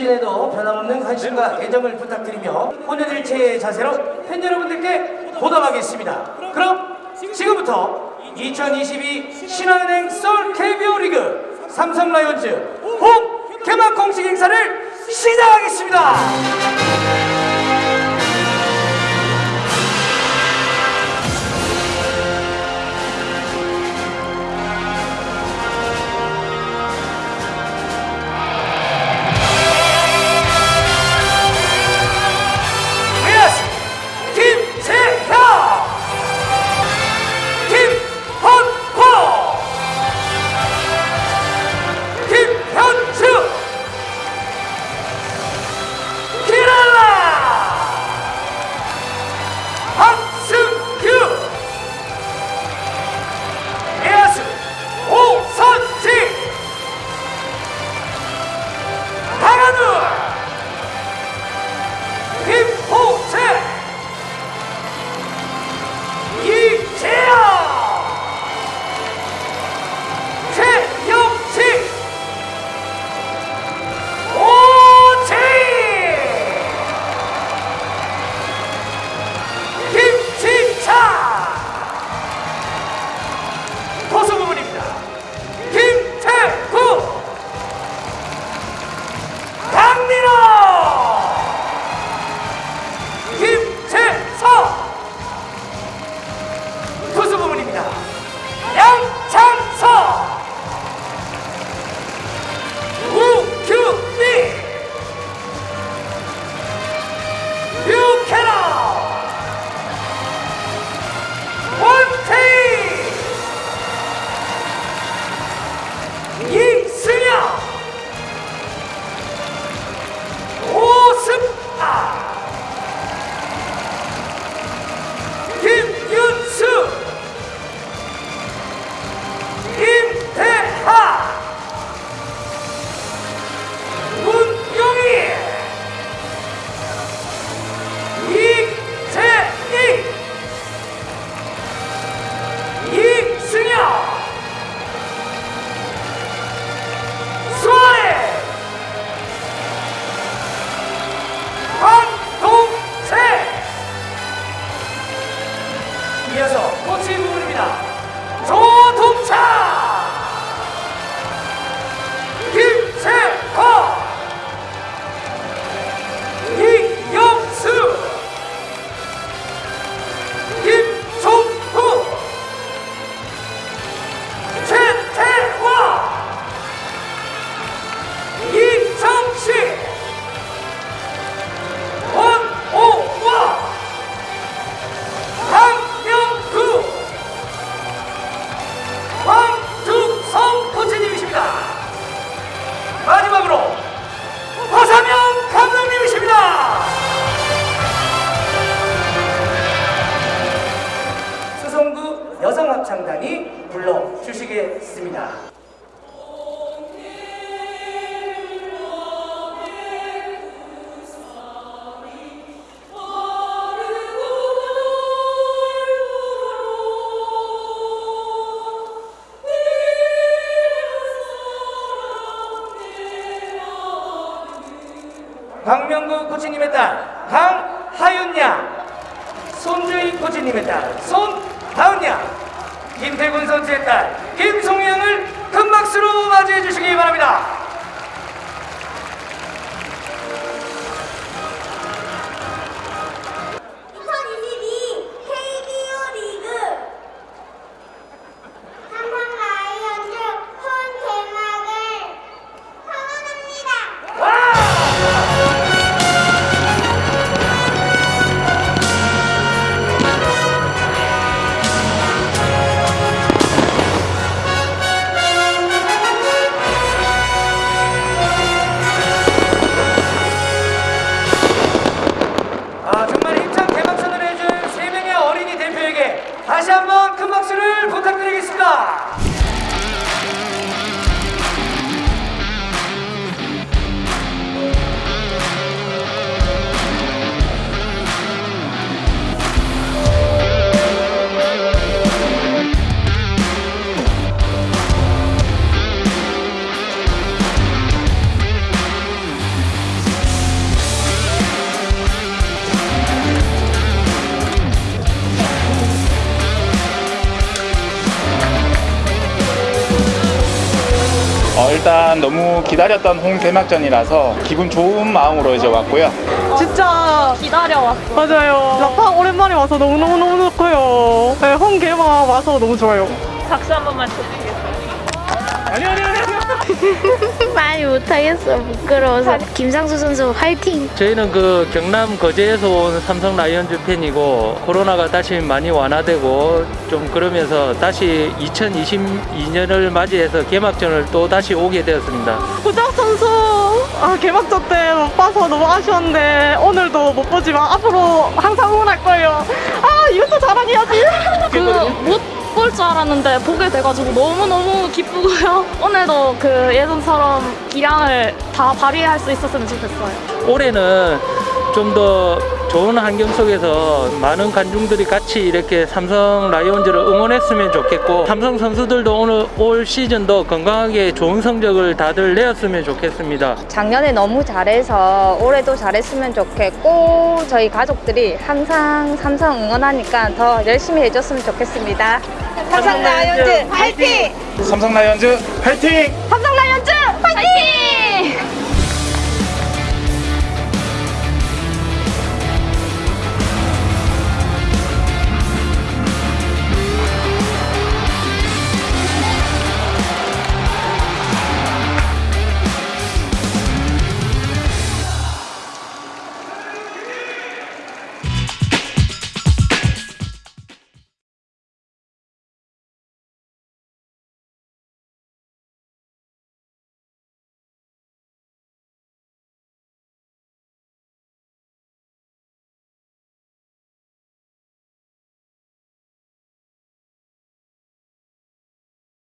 오늘도 변함없는 관심과 애정을 부탁드리며 혼연일체의 자세로 팬 여러분들께 보답하겠습니다. 그럼 지금부터 2022 신한은행 서울 KBO 리그 삼성 라이온즈 홈 개막 공식 행사를 시작하겠습니다. 원 여성합창단이 불러주시겠습니다. 박명구 코치님의 딸 강하윤양 손주희 코치님의 딸 손 다은양 김태군 선수의 딸 김송양을 큰 박수로 맞이해 주시기 바랍니다. 일단 너무 기다렸던 홈 개막전이라서 기분 좋은 마음으로 이제 왔고요. 진짜 기다려왔어. 맞아요. 라팡 오랜만에 와서 너무너무너무 좋고요. 네, 홈 개막 와서 너무 좋아요. 박수 한 번만 쳐주겠어요? 아니 아니 아니. 많이 못하겠어 부끄러워서 김상수 선수 화이팅 저희는 그 경남 거제에서 온 삼성 라이온즈 팬이고 코로나가 다시 많이 완화되고 좀 그러면서 다시 2022년을 맞이해서 개막전을 또 다시 오게 되었습니다. 구작 선수 아, 개막전 때 못 봐서 너무 아쉬웠는데 오늘도 못 보지만 앞으로 항상 응원할 거예요. 아 이것도 자랑해야지. 그못 볼줄 알았는데 보게 돼가지고 너무너무 기쁘고요. 오늘도 그 예전처럼 기량을 다 발휘할 수 있었으면 좋겠어요. 올해는 좀 더 좋은 환경 속에서 많은 관중들이 같이 이렇게 삼성 라이온즈를 응원했으면 좋겠고 삼성 선수들도 오늘 올 시즌도 건강하게 좋은 성적을 다들 내었으면 좋겠습니다. 작년에 너무 잘해서 올해도 잘했으면 좋겠고 저희 가족들이 항상 삼성 응원하니까 더 열심히 해줬으면 좋겠습니다. 삼성 라이온즈 화이팅! 삼성 라이온즈 파이팅! 삼성 라이온즈 화이팅!